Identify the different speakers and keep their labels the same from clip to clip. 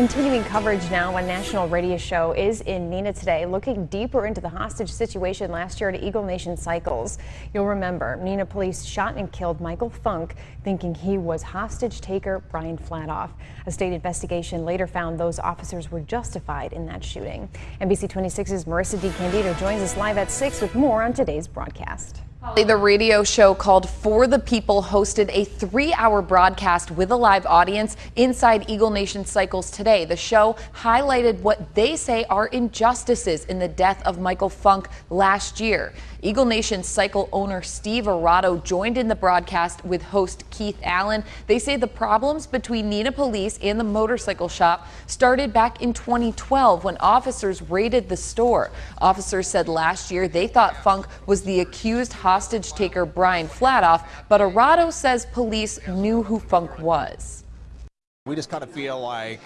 Speaker 1: Continuing coverage now, a national radio show is in Neenah today, looking deeper into the hostage situation last year at Eagle Nation Cycles. You'll remember, Neenah police shot and killed Michael Funk, thinking he was hostage taker Brian Flatoff. A state investigation later found those officers were justified in that shooting. NBC 26's Marissa DiCandido joins us live at 6 with more on today's broadcast.
Speaker 2: The radio show called For the People hosted a three hour broadcast with a live audience inside Eagle Nation Cycles today. The show highlighted what they say are injustices in the death of Michael Funk last year. Eagle Nation cycle owner Steve Arado joined in the broadcast with host Keith Allen. They say the problems between Neenah Police and the motorcycle shop started back in 2012 when officers raided the store. Officers said last year they thought Funk was the accused hostage taker Brian Flatoff, but Arado says police knew who Funk was.
Speaker 3: We just kind of feel like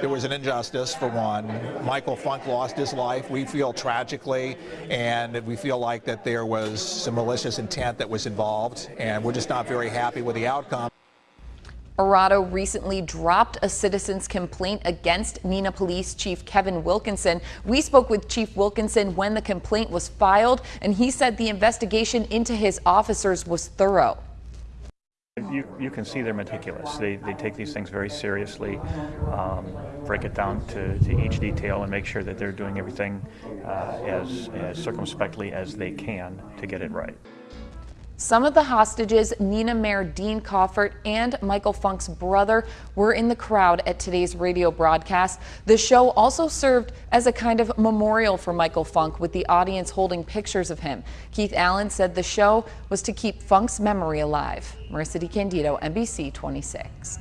Speaker 3: there was an injustice for one. Michael Funk lost his life. We feel tragically, and we feel like that there was some malicious intent that was involved, and we're just not very happy with the outcome.
Speaker 2: Arado recently dropped a citizen's complaint against Neenah Police Chief Kevin Wilkinson. We spoke with Chief Wilkinson when the complaint was filed, and he said the investigation into his officers was thorough.
Speaker 4: You, you can see they're meticulous. They, they take these things very seriously, um, break it down to, to each detail, and make sure that they're doing everything uh, as, as circumspectly as they can to get it right.
Speaker 2: Some of the hostages, Neenah Mayor Dean Kaufert and Michael Funk's brother, were in the crowd at today's radio broadcast. The show also served as a kind of memorial for Michael Funk, with the audience holding pictures of him. Keith Allen said the show was to keep Funk's memory alive. Marissa DiCandido, NBC 26.